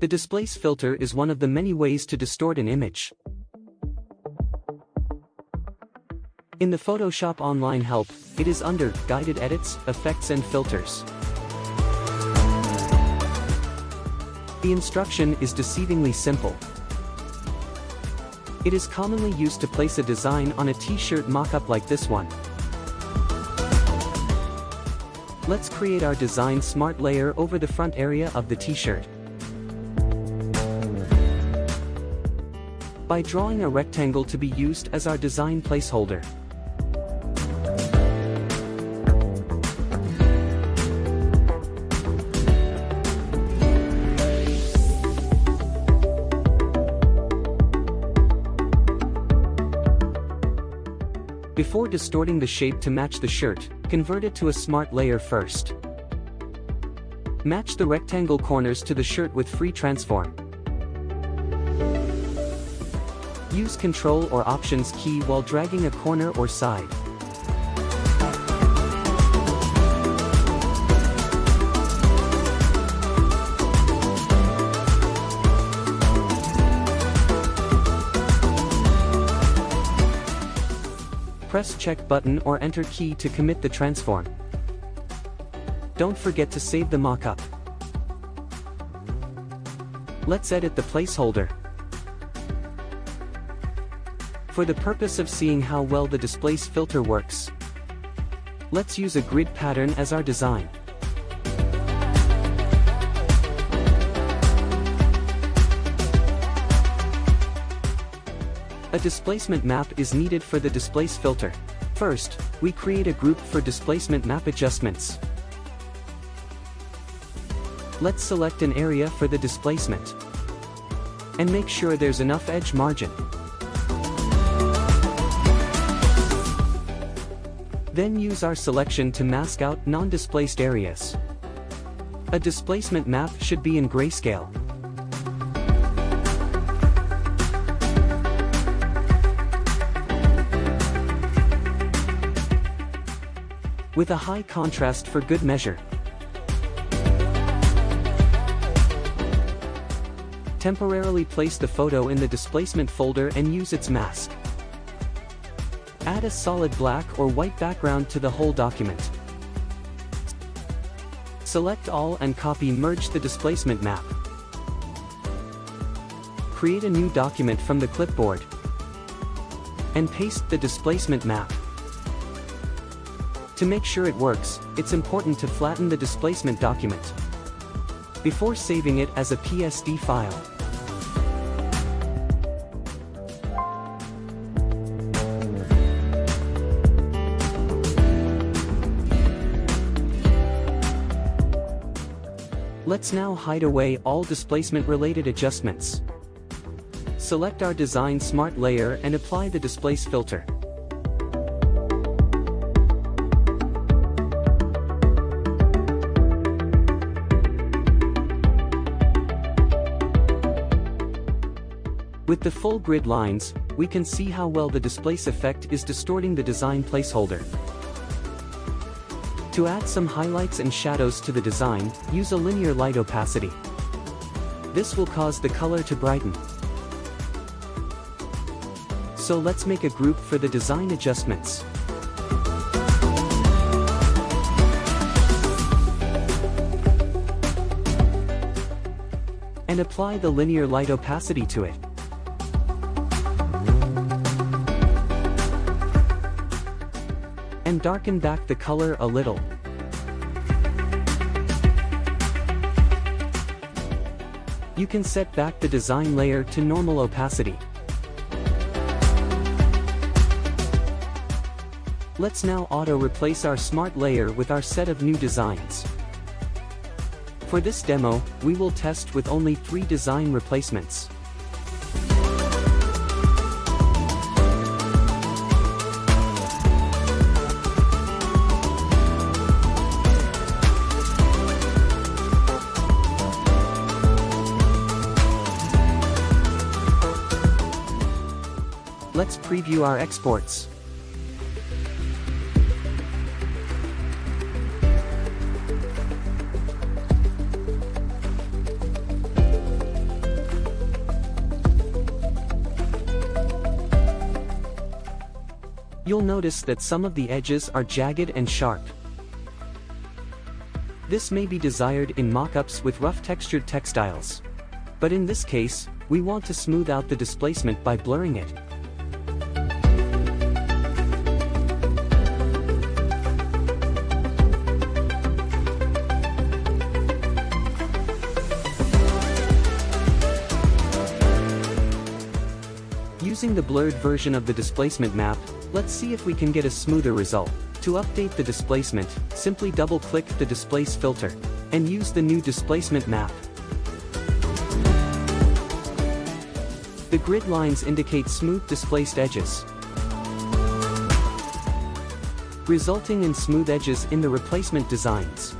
The displace filter is one of the many ways to distort an image. In the Photoshop Online Help, it is under Guided Edits, Effects and Filters. The instruction is deceivingly simple. It is commonly used to place a design on a t-shirt mockup like this one. Let's create our design smart layer over the front area of the t-shirt. By drawing a rectangle to be used as our design placeholder. Before distorting the shape to match the shirt, convert it to a smart layer first. Match the rectangle corners to the shirt with free transform. Use Control or Options key while dragging a corner or side. Press check button or enter key to commit the transform. Don't forget to save the mockup. Let's edit the placeholder. For the purpose of seeing how well the displace filter works, let's use a grid pattern as our design. A displacement map is needed for the displace filter. First, we create a group for displacement map adjustments. Let's select an area for the displacement. And make sure there's enough edge margin. Then use our selection to mask out non-displaced areas. A displacement map should be in grayscale. with a high contrast for good measure. Temporarily place the photo in the displacement folder and use its mask. Add a solid black or white background to the whole document. Select all and copy merge the displacement map. Create a new document from the clipboard. And paste the displacement map. To make sure it works, it's important to flatten the displacement document before saving it as a PSD file. Let's now hide away all displacement-related adjustments. Select our Design Smart layer and apply the Displace filter. With the full grid lines, we can see how well the displace effect is distorting the design placeholder. To add some highlights and shadows to the design, use a linear light opacity. This will cause the color to brighten. So let's make a group for the design adjustments. And apply the linear light opacity to it. And darken back the color a little. You can set back the design layer to normal opacity. Let's now auto-replace our smart layer with our set of new designs. For this demo, we will test with only three design replacements. Let's preview our exports. You'll notice that some of the edges are jagged and sharp. This may be desired in mock-ups with rough textured textiles. But in this case, we want to smooth out the displacement by blurring it. Using the blurred version of the displacement map, let's see if we can get a smoother result. To update the displacement, simply double-click the Displace filter, and use the new displacement map. The grid lines indicate smooth displaced edges, resulting in smooth edges in the replacement designs.